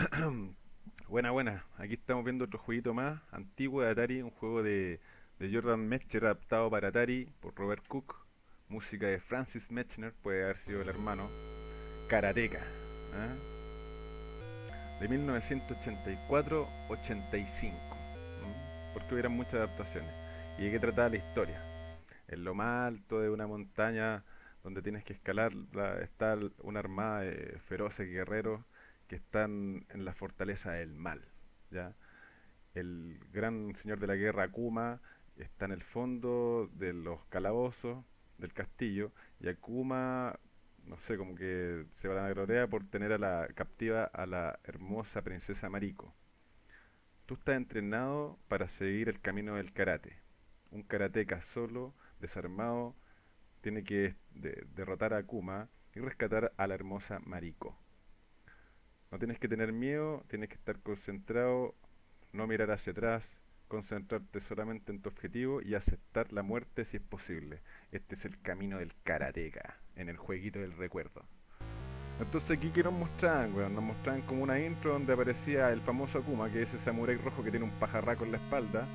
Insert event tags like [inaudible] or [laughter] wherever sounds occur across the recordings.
[clears throat] Buena, buena. Aquí estamos viendo otro jueguito más, antiguo de Atari, un juego de, de Jordan Mechner adaptado para Atari por Robert Cook. Música de Francis Mechner, puede haber sido el hermano. Karateka. ¿ah? De 1984-85. Porque hubieran muchas adaptaciones. ¿Y de qué trataba la historia? En lo más alto de una montaña donde tienes que escalar, la- está una armada de feroces guerreros que están en la fortaleza del mal, ¿ya? El gran señor de la guerra Akuma está en el fondo de los calabozos del castillo y Akuma, no sé, como que se va a la gloria por tener a la captiva a la hermosa princesa Mariko. Tú estás entrenado para seguir el camino del karate. Un karateka solo, desarmado, tiene que de- derrotar a Akuma y rescatar a la hermosa Mariko. No tienes que tener miedo, tienes que estar concentrado, no mirar hacia atrás, concentrarte solamente en tu objetivo y aceptar la muerte si es posible. Este es el camino del karateka, en el jueguito del recuerdo. Entonces aquí que nos mostraban, weón, nos mostraban como una intro donde aparecía el famoso Akuma, que es ese samurái rojo que tiene un pajarraco en la espalda,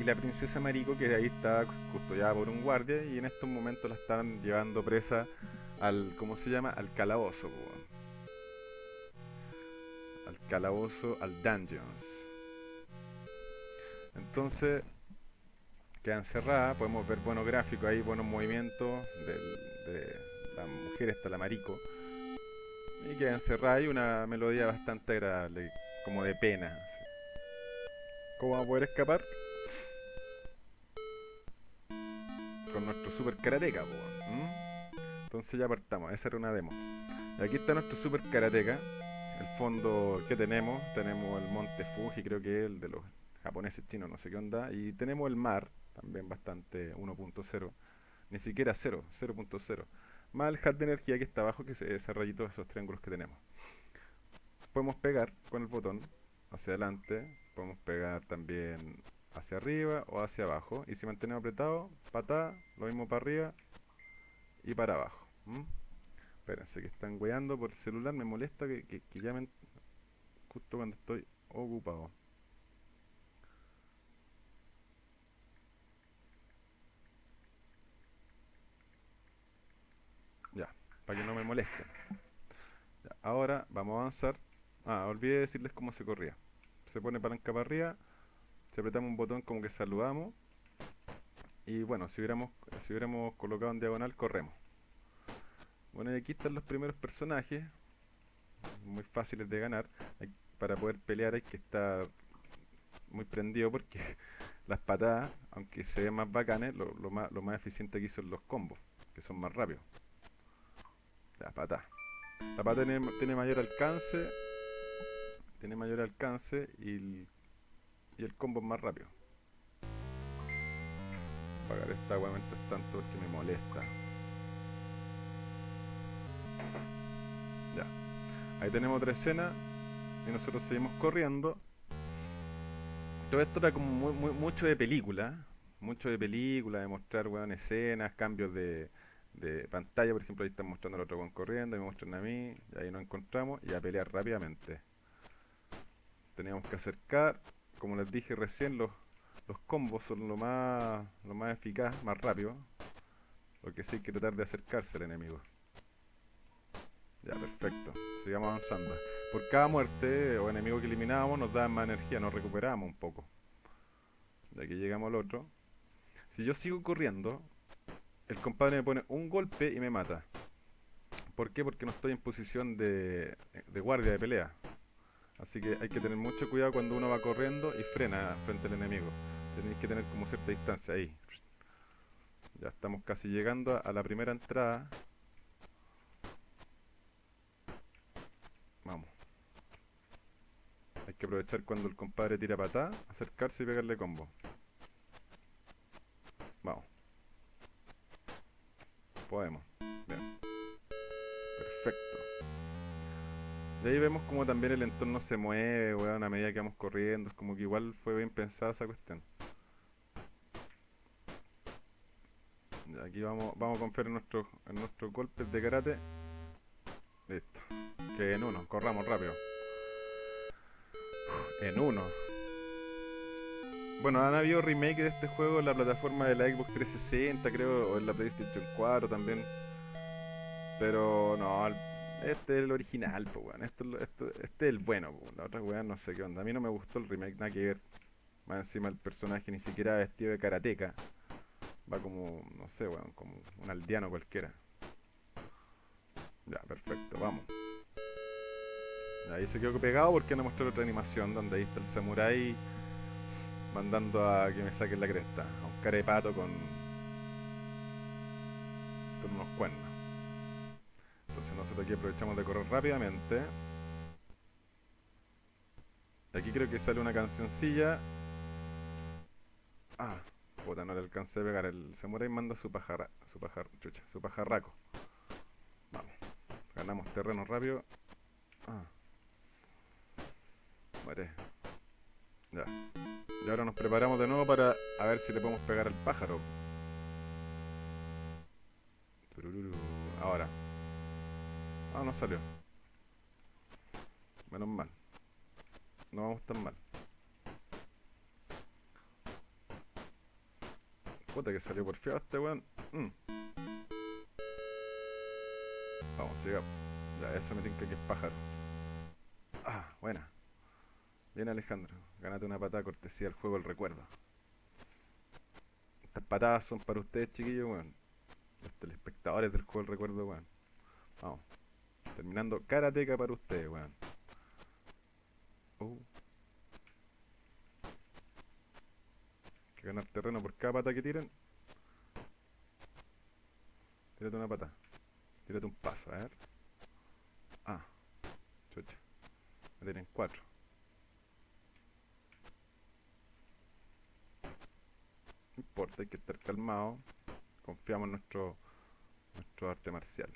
y la princesa Mariko que ahí está custodiada por un guardia y en estos momentos la están llevando presa al, ¿cómo se llama? Al calabozo, weón. Al calabozo, al dungeons. Entonces, queda encerrada, podemos ver buenos gráficos ahí, buenos movimientos del- de la mujer, está la Mariko. Y queda encerrada y una melodía bastante agradable, como de pena. ¿Cómo vamos a poder escapar? Con nuestro super karateka, po, ¿m? Entonces ya partamos, esa era una demo. Aquí está nuestro super karateka. El fondo que tenemos, tenemos el monte Fuji, creo que es el de los japoneses chinos, no sé qué onda. Y tenemos el mar, también bastante 1.0. Ni siquiera 0, 0.0. Más el hat de energía que está abajo, que es ese rayito de esos triángulos que tenemos. Podemos pegar con el botón hacia adelante, podemos pegar también hacia arriba o hacia abajo. Y si mantenemos apretado, patada, lo mismo para arriba y para abajo. Espérense que están weando por el celular, me molesta que, que, que llamen justo cuando estoy ocupado. Ya, para que no me molesten. Ya, ahora vamos a avanzar. Ah, olvidé decirles cómo se corría. Se pone palanca para arriba, si apretamos un botón como que saludamos y bueno, si hubiéramos, si hubiéramos colocado en diagonal, corremos. Bueno, y aquí están los primeros personajes, muy fáciles de ganar. Para poder pelear hay que estar muy prendido porque [laughs] las patadas, aunque se ven más bacanes, lo, más, lo más eficiente aquí son los combos, que son más rápidos. La patada. La patada tiene, mayor alcance, tiene mayor alcance y el, y el combo es más rápido. Apagar esta agua mientras tanto porque me molesta. Ya. Ahí tenemos otra escena y nosotros seguimos corriendo. Todo esto era como mucho de película, mucho de película, de mostrar weón, escenas, cambios de, de pantalla, por ejemplo, ahí están mostrando al otro weón corriendo, y me muestran a mí, y ahí nos encontramos y a pelear rápidamente. Teníamos que acercar, como les dije recién, los, los combos son lo más, lo más eficaz, más rápido. Lo que sí hay que tratar de acercarse al enemigo. Ya, perfecto. Sigamos avanzando. Por cada muerte o enemigo que eliminábamos nos daban más energía, nos recuperábamos un poco. De aquí llegamos al otro. Si yo sigo corriendo, el compadre me pone un golpe y me mata. ¿Por qué? Porque no estoy en posición de, de guardia de pelea. Así que hay que tener mucho cuidado cuando uno va corriendo y frena frente al enemigo. Tenéis que tener como cierta distancia ahí. Ya estamos casi llegando a, a la primera entrada. Vamos. Hay que aprovechar cuando el compadre tira patada, acercarse y pegarle combo. Vamos. Podemos. Perfecto. De ahí vemos como también el entorno se mueve, weón, a medida que vamos corriendo. Es como que igual fue bien pensada esa cuestión. Aquí vamos, vamos a confiar en nuestros, en nuestros golpes de karate. Listo. En uno, corramos rápido. en uno. Bueno, han habido remake de este juego en la plataforma de la Xbox 360, creo, o en la PlayStation 4 también. Pero no, este es el original, pues, weón. Esto, esto, este es el bueno. La otra weón no sé qué onda. A mí no me gustó el remake, nada que ver. Más encima el personaje ni siquiera vestido de karateca. Va como, no sé, weón, como un aldeano cualquiera. Ya, perfecto, vamos. Ahí se quedó pegado porque no mostró otra animación donde ahí está el samurai mandando a que me saquen la cresta. A un carepato con, con unos cuernos. Entonces nosotros aquí aprovechamos de correr rápidamente. Aquí creo que sale una cancioncilla. Ah, puta, no le alcancé a pegar. El samurai manda su pajarra, su pajar, su pajarraco. Vamos, ganamos terreno rápido. Ah. Muere. Ya. Y ahora nos preparamos de nuevo para a ver si le podemos pegar al pájaro. Ahora. Ah, no salió. Menos mal. No vamos tan mal. Puta que salió por feo este weón. Mm. Vamos, sigamos. Ya, eso me tinca que es pájaro. Ah, buena. Bien Alejandro, ganate una patada cortesía del juego el recuerdo. Estas patadas son para ustedes chiquillos, weón. Los telespectadores del juego el recuerdo, weón. Vamos. Terminando karateca para ustedes, weón. Uh. Hay que ganar terreno por cada pata que tiren. Tírate una pata. Tírate un paso, a ver. Ah. Chucha. Me tienen cuatro. No importa, hay que estar calmado. Confiamos en nuestro, nuestro arte marcial.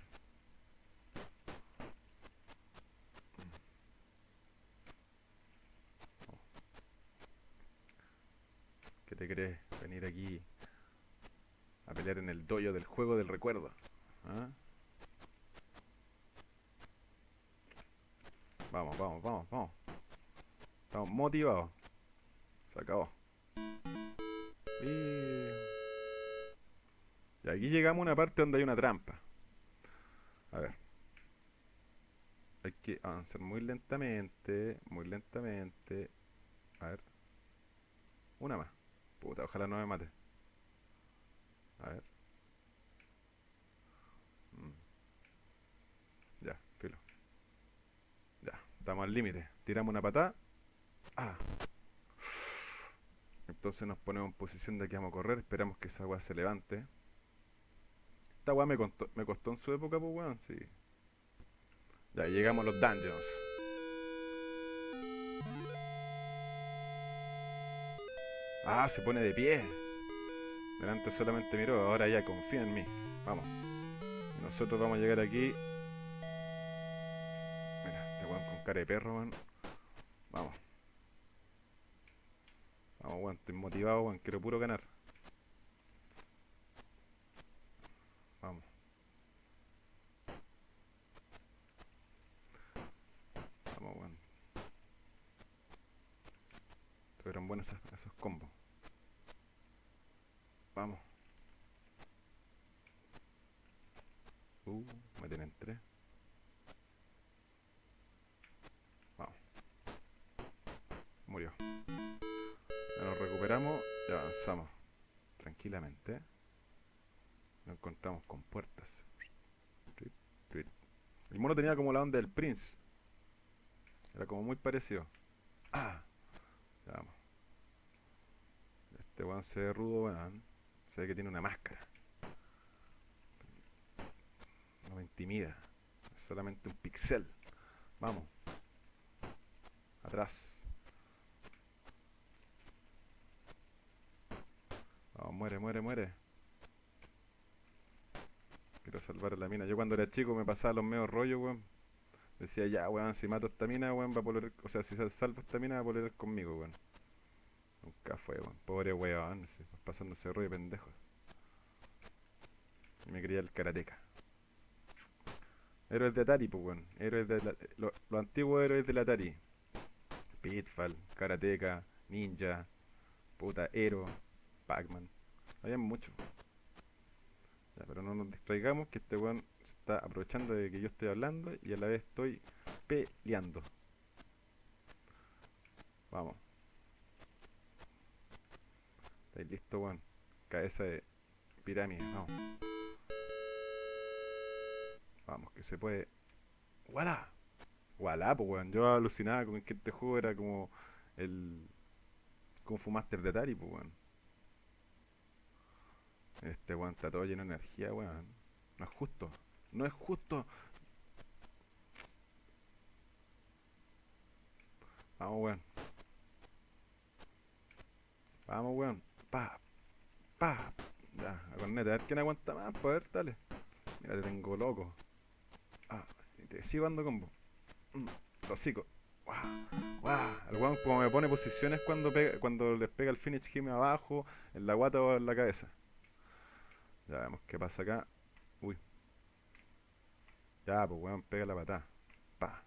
¿Qué te crees? Venir aquí a pelear en el doyo del juego del recuerdo. ¿Ah? Vamos, vamos, vamos, vamos. Estamos motivados. Se acabó. Y aquí llegamos a una parte donde hay una trampa. A ver. Hay que avanzar muy lentamente, muy lentamente. A ver. Una más. Puta, ojalá no me mate. A ver. Mm. Ya, filo. Ya, estamos al límite. Tiramos una patada. Ah. Entonces nos ponemos en posición de que vamos a correr. Esperamos que esa agua se levante. Esta weá me, me costó en su época, pues weón, sí. Ya, llegamos a los dungeons. Ah, se pone de pie. Delante solamente miró, ahora ya confía en mí. Vamos. Nosotros vamos a llegar aquí. Mira, este weón con cara de perro, weón. Vamos. Vamos, weón, estoy motivado, weón, quiero puro ganar. Vamos. Vamos, weón. Tuvieron buenos esos, esos combos. Vamos. Uh, me tienen tres. Vamos. Murió. Y avanzamos tranquilamente. Nos encontramos con puertas. El mono tenía como la onda del Prince. Era como muy parecido. [clears throat] Ah, vamos. Este weón se ve rudo, weón. Se ve que tiene una máscara. No me intimida. Es solamente un pixel. Vamos. Atrás. Muere, muere, muere. Quiero salvar a la mina. Yo cuando era chico me pasaba los medios rollos, weón. Decía, ya, weón, si mato esta mina, weón, va a poder... O sea, si salvo esta mina, va a poder conmigo, weón. Nunca fue, weón. Pobre weón, ese rollo de pendejo. Y me quería el karateca. Héroes de Atari, pues, weón. Héroes de la... Los lo antiguos héroes del Atari. Pitfall, Karateka, Ninja, puta, Hero, Pac-Man. Había muchos. Ya, pero no nos distraigamos que este weón se está aprovechando de que yo estoy hablando y a la vez estoy peleando. Vamos. ¿Estáis listo, weón? Cabeza de pirámide, vamos. Vamos, que se puede. ¡Wala! ¡Wala, pues, weón! Yo alucinaba con que este juego era como el. Kung Fu Master de Atari, pues, weón. Este weón está todo lleno de energía, weón. No es justo. No es justo. Vamos, weón. Vamos, weón. Pa. Pa. Ya, a corneta. A ver quién aguanta más. Pues, dale. Mira, te tengo loco. Ah, te sigo dando combo. Mm, hocico. Guau, guau. El weón como me pone posiciones cuando pega, cuando les pega el finish him abajo, en la guata o en la cabeza. Ya vemos qué pasa acá. Uy. Ya, pues weón, pega la patada. Pa.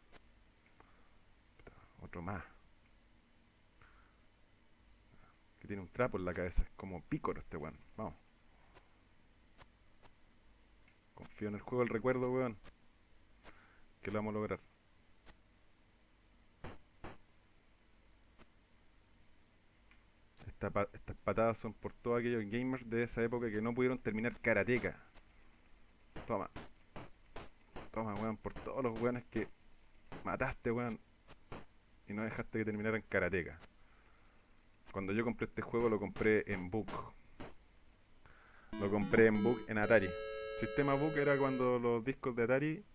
Otro más. Que tiene un trapo en la cabeza. Es como pícoro este weón. Vamos. Confío en el juego del recuerdo, weón. Que lo vamos a lograr. Estas patadas son por todos aquellos gamers de esa época que no pudieron terminar karateka. Toma. Toma, weón, por todos los weones que mataste, weón. Y no dejaste que terminaran karateka. Cuando yo compré este juego lo compré en book. Lo compré en book en Atari. Sistema book era cuando los discos de Atari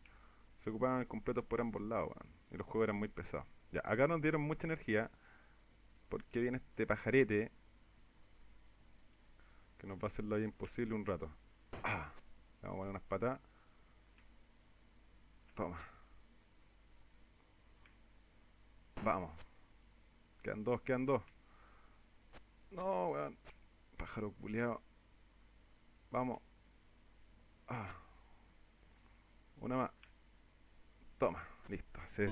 se ocupaban completos por ambos lados, weón. Y los juegos eran muy pesados. Ya, acá nos dieron mucha energía. Porque viene este pajarete. Que nos va a hacer la vida imposible un rato. Ah, le vamos a poner unas patas. Toma. Vamos. Quedan dos, quedan dos. No, weón. Pájaro culiao. Vamos. Ah. Una más. Toma, listo. Se,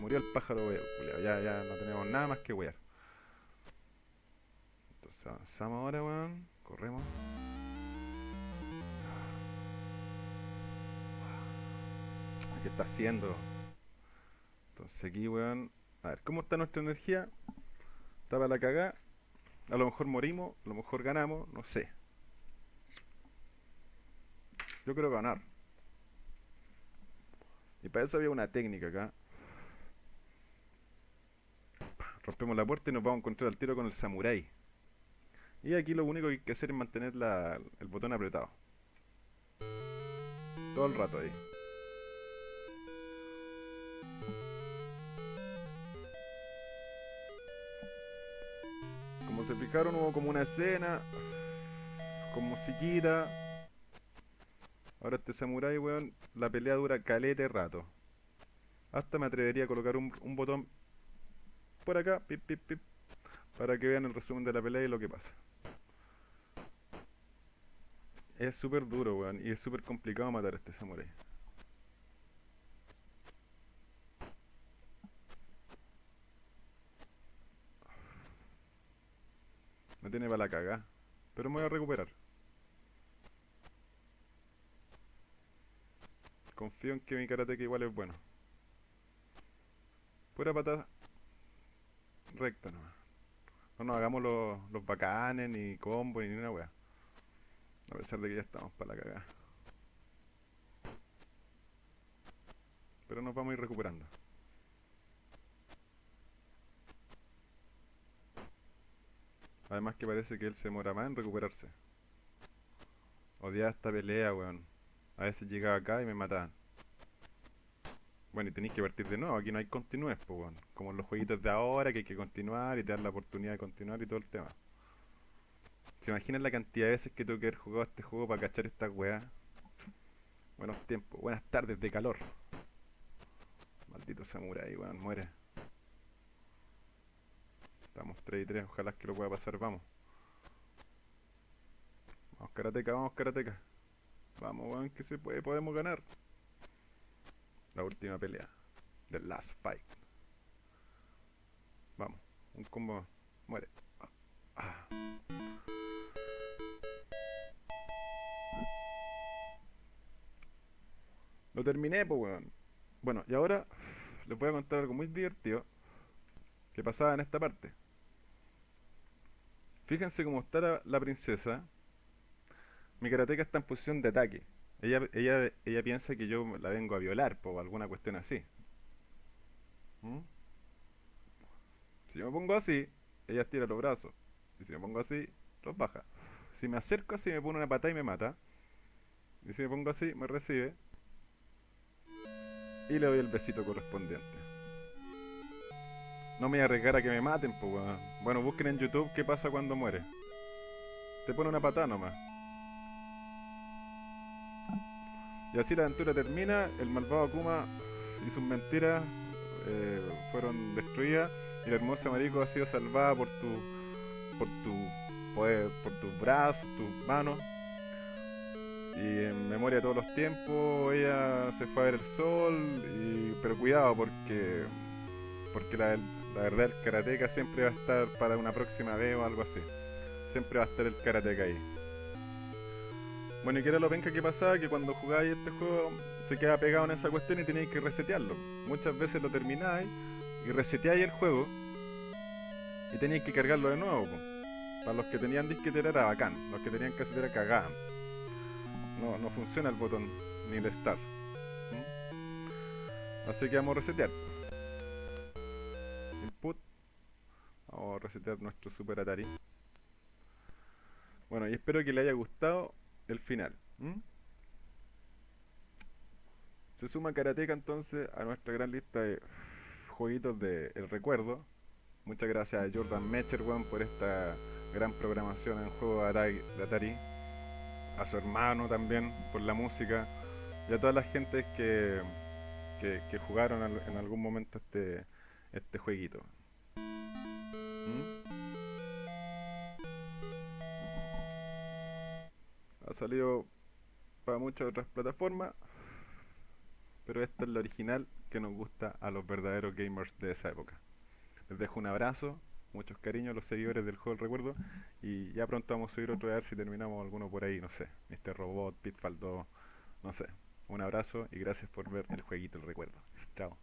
murió el pájaro weón, culiao. Ya, ya no tenemos nada más que wear. Entonces avanzamos ahora, weón. Corremos. ¿Qué está haciendo? Entonces aquí, weón. A ver, ¿cómo está nuestra energía? Está para la cagá. A lo mejor morimos, a lo mejor ganamos, no sé. Yo quiero ganar. Y para eso había una técnica acá. Rompemos la puerta y nos vamos a encontrar al tiro con el samurái. Y aquí lo único que hay que hacer es mantener el botón apretado. Todo el rato ahí. Como se fijaron hubo como una escena con musiquita. Ahora este samurái, weón, la pelea dura calete rato. Hasta me atrevería a colocar un, un botón por acá, pip, pip, pip, para que vean el resumen de la pelea y lo que pasa. Es súper duro, weón, y es súper complicado matar a este samurái. Me tiene para la caga, pero me voy a recuperar. Confío en que mi karateka igual es bueno. Pura patada recta nomás. No nos hagamos los, los bacanes, ni combos, ni una wea. A pesar de que ya estamos para la cagada. Pero nos vamos a ir recuperando. Además que parece que él se demora más en recuperarse. Odiaba esta pelea, weón. A veces llegaba acá y me mataban. Bueno, y tenéis que partir de nuevo, aquí no hay continúes, pues, weón. Como en los jueguitos de ahora, que hay que continuar y te dan la oportunidad de continuar y todo el tema. ¿Se imaginan la cantidad de veces que tuve que haber jugado este juego para cachar esta weá? Buenos tiempos, buenas tardes de calor. Maldito samurai, weón, muere. Estamos 3 y 3, ojalá que lo pueda pasar, vamos. Vamos, karateca, vamos, karateca. Vamos, weón, que se puede, podemos ganar. La última pelea. The last fight. Vamos. Un combo. Muere. Ah. Lo terminé, pues, weón. Bueno, y ahora les voy a contar algo muy divertido que pasaba en esta parte. Fíjense cómo está la, la princesa. Mi karateka está en posición de ataque. Ella, ella, ella piensa que yo la vengo a violar, o alguna cuestión así. ¿Mm? Si yo me pongo así, ella estira los brazos. Y si me pongo así, los baja. Si me acerco así, me pone una patada y me mata. Y si me pongo así, me recibe. Y le doy el besito correspondiente. No me voy a arriesgar a que me maten, pues weón. Bueno, busquen en YouTube qué pasa cuando muere. Te pone una patada nomás. Y así la aventura termina, el malvado Akuma y sus mentiras eh, fueron destruidas y la hermosa Mariko ha sido salvada por tu por tu poder, por tus brazos, tus manos. Y en memoria de todos los tiempos, ella se fue a ver el sol, y, pero cuidado porque porque la, la verdad el karateka siempre va a estar para una próxima vez o algo así. Siempre va a estar el karateka ahí. Bueno, y que era lo penca que pasaba, que cuando jugáis este juego se queda pegado en esa cuestión y tenéis que resetearlo. Muchas veces lo termináis y reseteáis el juego y tenéis que cargarlo de nuevo. po. Para los que tenían disquete era bacán, los que tenían casetera cagaban. No, no funciona el botón ni el start. Así que vamos a resetear. Input. Vamos a resetear nuestro Super Atari. Bueno, y espero que le haya gustado el final. Se suma Karateka entonces a nuestra gran lista de jueguitos de El Recuerdo. Muchas gracias a Jordan Mecher weón, por esta gran programación en juego de Atari. A su hermano también por la música. Y a toda la gente que, que, jugaron en algún momento este, este jueguito. ¿Mm? Ha salido para muchas otras plataformas, pero esta es la original que nos gusta a los verdaderos gamers de esa época. Les dejo un abrazo, muchos cariños a los seguidores del juego del recuerdo y ya pronto vamos a subir otro a ver si terminamos alguno por ahí, no sé, Mr. Robot, Pitfall 2, no sé. Un abrazo y gracias por ver el jueguito del recuerdo. Chao.